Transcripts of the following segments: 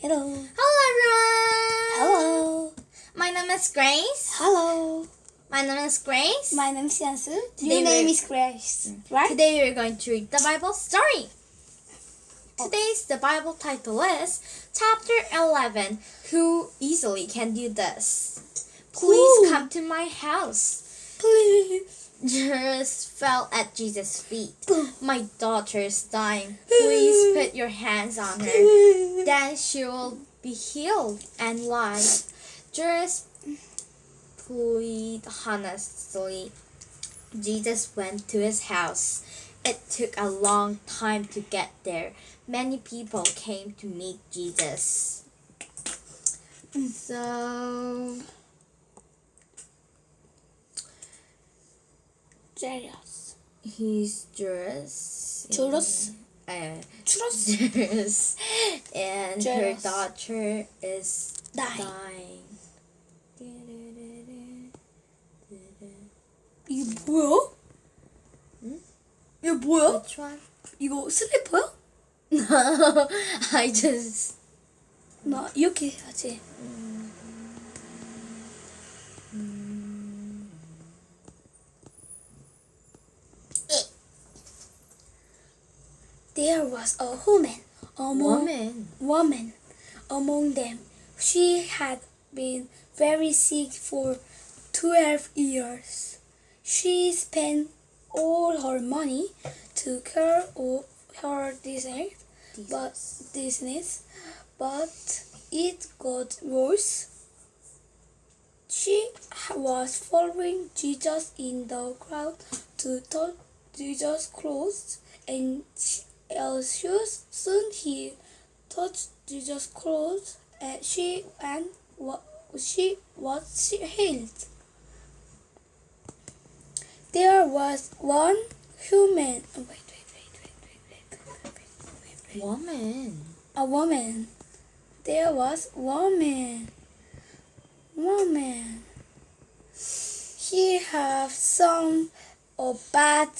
Hello. Hello, everyone. Hello. My name is Grace. Hello. My name is Grace. My name is Yansu. Your name is Grace, mm. right? Today we're going to read the Bible story. Oh. Today's the Bible title is Chapter 11 Who easily can do this? Please Who? come to my house. Please. Jairus fell at Jesus' feet. My daughter is dying. Please put your hands on her. Then she will be healed and live. Jairus pleaded honestly. Jesus went to his house. It took a long time to get there. Many people came to meet Jesus. So, Jairus. he's Jairus. Jairus? Uh, Churros. Jairus. And her Jairus. daughter is Die. dying. 이게 뭐야? 응? 이게 뭐야? 이거 슬리퍼야? No, I just. 나 이렇게 해야지. There was a woman among Woman. woman among them. She had been very sick for twelve years. She spent all her money to cure of her disease, but disease, but it got worse. She was following Jesus in the crowd to touch Jesus' clothes, and she, uh, soon he touched Jesus' clothes, and she and she was healed. There was one human. oh, Wait, wait, wait, wait, wait, wait, wait, wait, wait, wait. Woman. A woman. There was woman. Woman. He have some a bad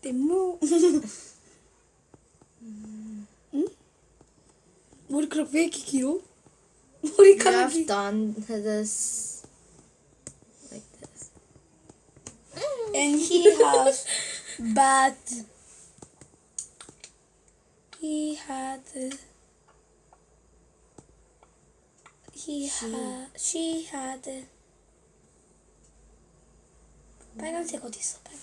T'es mou. Hmm? Mor krape ki kilo. Mor You have done this like this. And he has but he had he she. had she had 빨간색 어디 있어? 빨간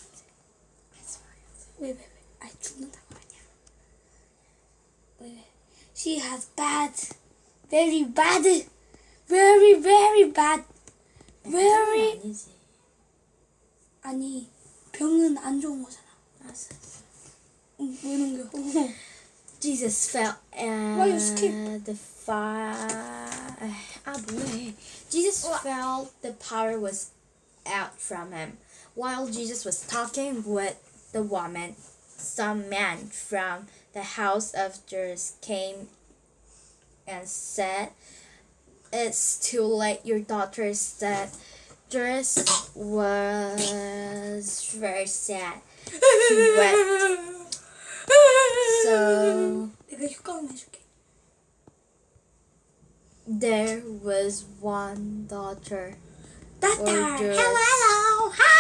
색 왜왜왜 아 죽는다고 아니야 왜 she has bad very bad very very bad very 아니지. 아니 병은 안 좋은 거잖아. 알았어. 응, 왜 넘겨? Jesus fell and Why you skip? the fire. Ah, boy. Jesus fell. The power was out from him. While Jesus was talking with the woman, some men from the house of Jews came and said, It's too late, your daughter is dead. Was very sad. She wept. So there was one daughter. Daughter, hello, hello, hi.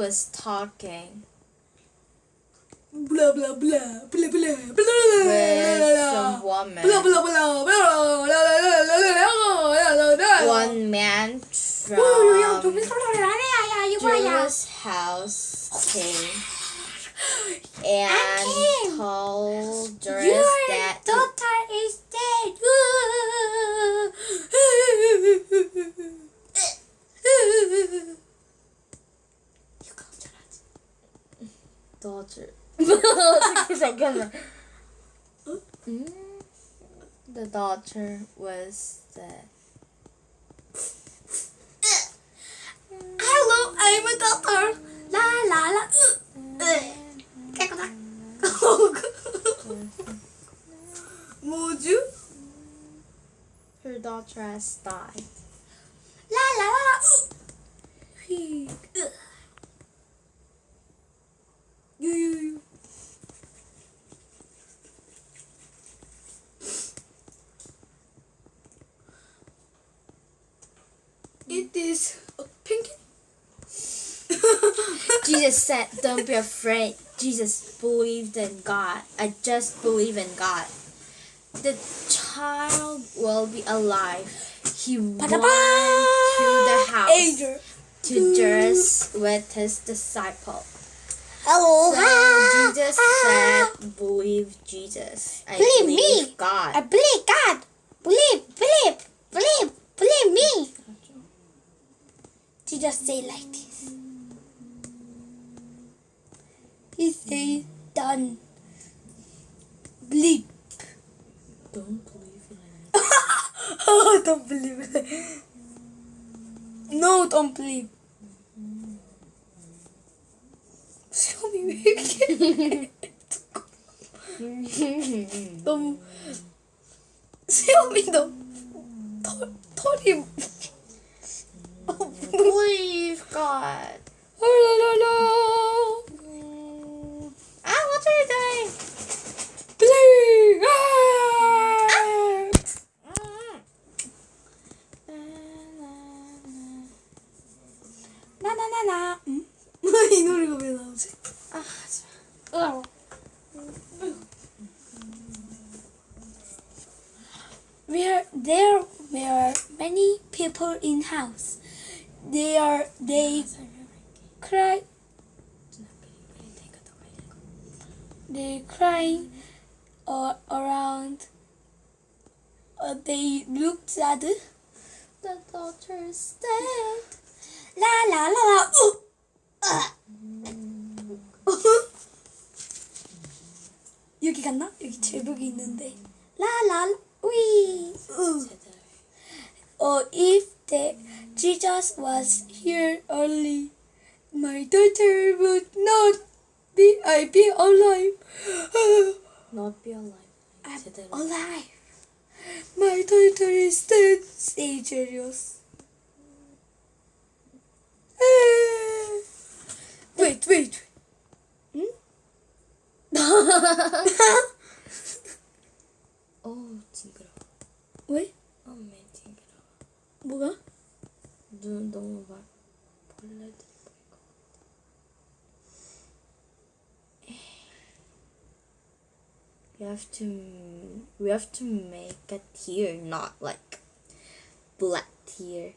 was talking blah blah blah blah blah blah with some woman. Blah blah blah blah blah blah blah blah blah blah blah. One man from Drew's house came and told Drew's the daughter was the. Hello, I'm a doctor. La la la. Kijk? Her daughter has died. La la la. la. Jesus said, Don't be afraid. Jesus believed in God. I just believe in God. The child will be alive. He went to the house Angel. to dress with his disciple. Hello. So Jesus said, Believe Jesus. I Believe believe me. God. I believe God. Believe, believe, believe, believe me. Jesus say like this. 너무 수염이 너무 털, 털이 Believe God. 헐랄랄라 Ah, what are you doing? 아! 나나나나 응? 이 노래가 왜 나오지? 아, 으아. there were many people in house. They are they cry they crying uh, around. Uh, they looked at the the daughter is dead. la la la la. Uh, 아. 여기 갔나? 여기 제복이 있는데 라라 Wee! Or if the Jesus was here only, my daughter would not be I be alive. not be alive. I'm alive. My daughter is dead. Stay serious. Eh. wait, wait. Hmm? 어, 징그러워. 왜? 어, 맨 징그러워. 뭐가? 눈 너무 막 벌레들이 보이고. We have to we have to make a tear, not like black tear.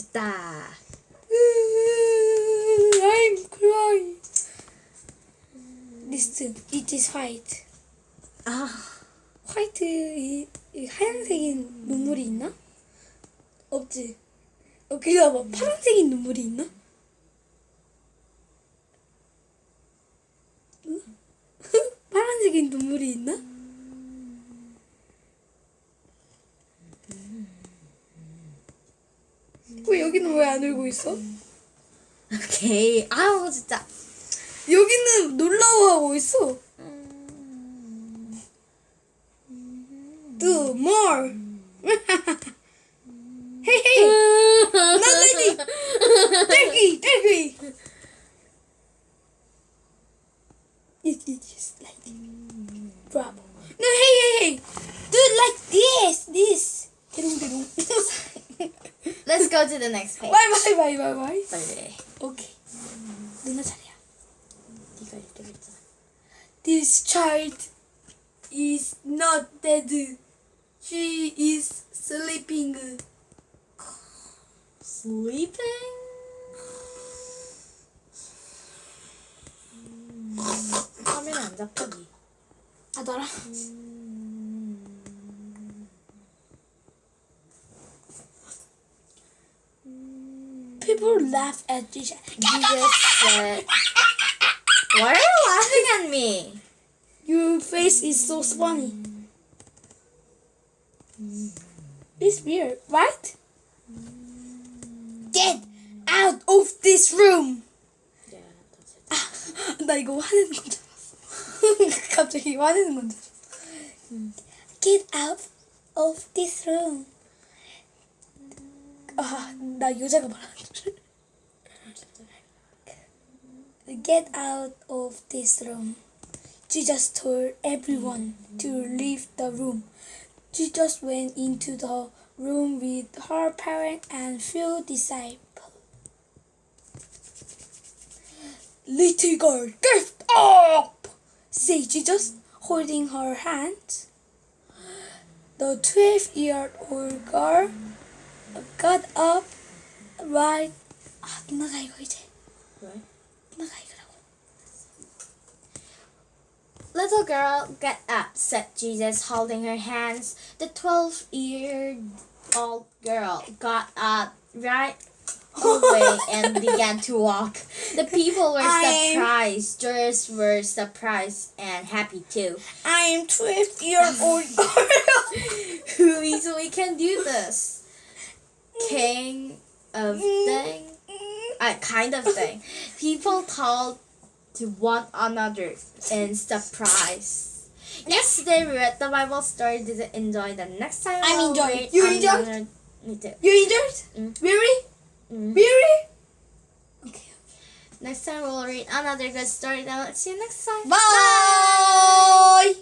됐다. I'm crying. Listen, it is white. 아, 화이트 이, 이 하얀색인 눈물이 있나? 없지. 어 그냥 뭐 파란색인 눈물이 있나? 응? 파란색인 눈물이 있나? 왜 여기는 왜 안 울고 있어? 오케이. 아우 진짜. 여기는 놀라워하고 있어. Do more. go to the next page. Bye bye bye bye bye. Bye. Okay. Duna tariya. This child is not dead. She is sleeping. Sleeping? 카메라 안 잡히기. 하더라. 음. people laugh at Jesus. Jesus said, Why are you laughing at me? Your face is so funny. It's weird, right? Get out of this room. Yeah, that's it. 나 이거 화내는 건 줄 알았어. 갑자기 화내는 건 줄 알았어. Get out of this room. 아, 나 여자가 말하는 줄. Get out of this room. Jesus told everyone to leave the room. Jesus went into the room with her parents and few disciples. Little girl, get up! said Jesus, holding her hand. The 12 year old girl got up right ah, हातमा खाएको Little girl, get up, said Jesus, holding her hands. The 12 year old girl got up right away and began to walk. The people were surprised. Jairus were surprised and happy too. I am 12 year old girl who easily can do this. King of thing? A kind of thing. People told to one another in surprise. Yesterday we read the Bible story. Did you enjoy the next time? I'm we'll enjoying. You enjoyed? Me too. You enjoyed? Mm. Really? Mm. Really? Okay. Next time we'll read another good story. Then let's see you next time. Bye.